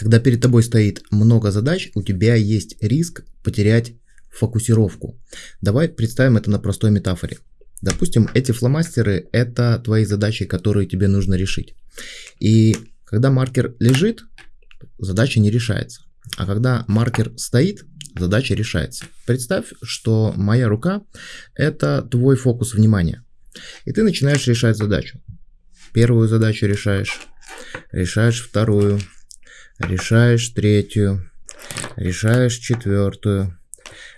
Когда перед тобой стоит много задач, у тебя есть риск потерять фокусировку. Давай представим это на простой метафоре. Допустим, эти фломастеры – это твои задачи, которые тебе нужно решить. И когда маркер лежит, задача не решается. А когда маркер стоит, задача решается. Представь, что моя рука – это твой фокус внимания. И ты начинаешь решать задачу. Первую задачу решаешь, решаешь вторую, решаешь третью, решаешь четвертую,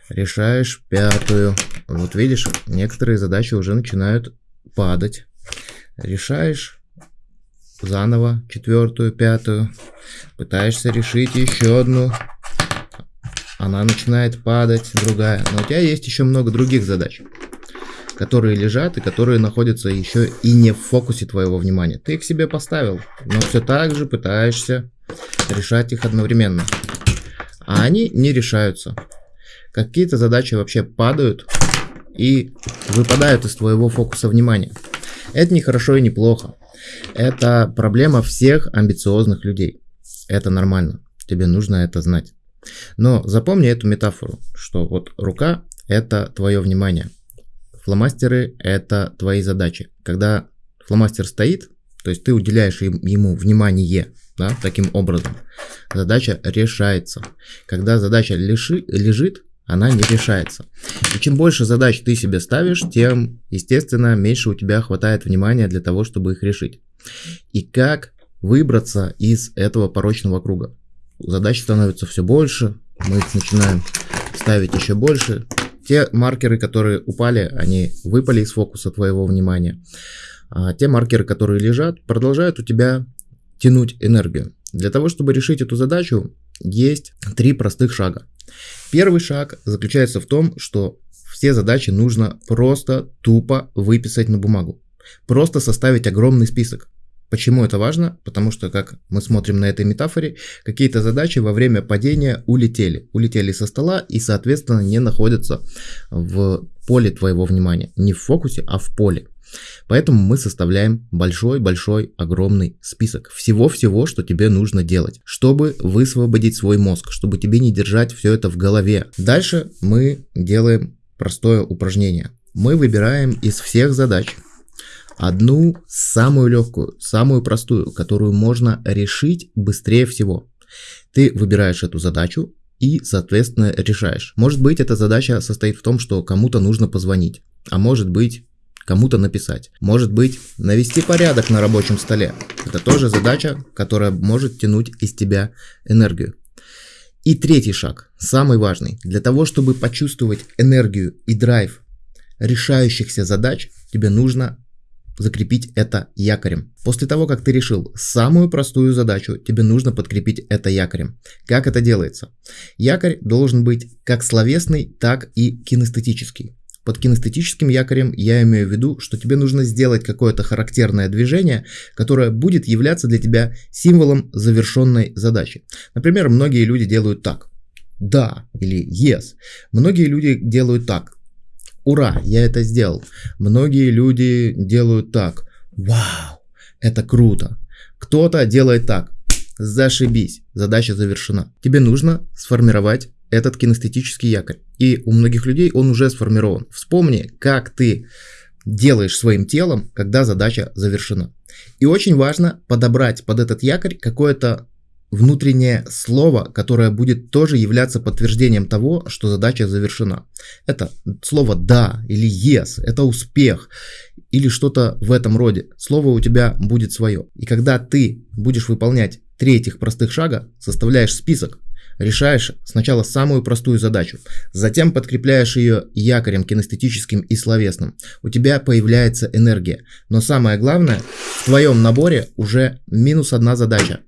решаешь пятую. Вот видишь, некоторые задачи уже начинают падать. Решаешь заново четвертую, пятую, пытаешься решить еще одну, она начинает падать, другая. Но у тебя есть еще много других задач, которые лежат и которые находятся еще и не в фокусе твоего внимания. Ты их себе поставил, но все так же пытаешься решать их одновременно. А они не решаются. Какие-то задачи вообще падают и выпадают из твоего фокуса внимания. Это не хорошо и не плохо. Это проблема всех амбициозных людей. Это нормально. Тебе нужно это знать. Но запомни эту метафору, что вот рука – это твое внимание. Фломастеры – это твои задачи. Когда фломастер стоит, то есть ты уделяешь ему внимание, да, таким образом, задача решается. Когда задача лежи, лежит, она не решается. И чем больше задач ты себе ставишь, тем, естественно, меньше у тебя хватает внимания для того, чтобы их решить. И как выбраться из этого порочного круга? Задач становится все больше, мы их начинаем ставить еще больше. Те маркеры, которые упали, они выпали из фокуса твоего внимания. А те маркеры, которые лежат, продолжают у тебя тянуть энергию. Для того, чтобы решить эту задачу, есть три простых шага. Первый шаг заключается в том, что все задачи нужно просто тупо выписать на бумагу. Просто составить огромный список. Почему это важно? Потому что, как мы смотрим на этой метафоре, какие-то задачи во время падения улетели. Улетели со стола и, соответственно, не находятся в поле твоего внимания. Не в фокусе, а в поле. Поэтому мы составляем большой-большой огромный список всего-всего, что тебе нужно делать, чтобы высвободить свой мозг, чтобы тебе не держать все это в голове. Дальше мы делаем простое упражнение. Мы выбираем из всех задач одну самую легкую, самую простую, которую можно решить быстрее всего. Ты выбираешь эту задачу и, соответственно, решаешь. Может быть, эта задача состоит в том, что кому-то нужно позвонить, а может быть, кому-то написать. Может быть, навести порядок на рабочем столе. Это тоже задача, которая может тянуть из тебя энергию. И третий шаг, самый важный. Для того, чтобы почувствовать энергию и драйв решающихся задач, тебе нужно закрепить это якорем. После того, как ты решил самую простую задачу, тебе нужно подкрепить это якорем. Как это делается? Якорь должен быть как словесный, так и кинестетический. Под кинестетическим якорем я имею в виду, что тебе нужно сделать какое-то характерное движение, которое будет являться для тебя символом завершенной задачи. Например, многие люди делают так. Да или yes. Многие люди делают так. Ура, я это сделал. Многие люди делают так. Вау, это круто. Кто-то делает так. Зашибись, задача завершена. Тебе нужно сформировать этот кинестетический якорь. И у многих людей он уже сформирован. Вспомни, как ты делаешь своим телом, когда задача завершена. И очень важно подобрать под этот якорь какое-то внутреннее слово, которое будет тоже являться подтверждением того, что задача завершена. Это слово «да» или «yes», это успех или что-то в этом роде. Слово у тебя будет свое. И когда ты будешь выполнять три этих простых шага, составляешь список, решаешь сначала самую простую задачу, затем подкрепляешь ее якорем кинестетическим и словесным. У тебя появляется энергия. Но самое главное, в твоем наборе уже минус одна задача.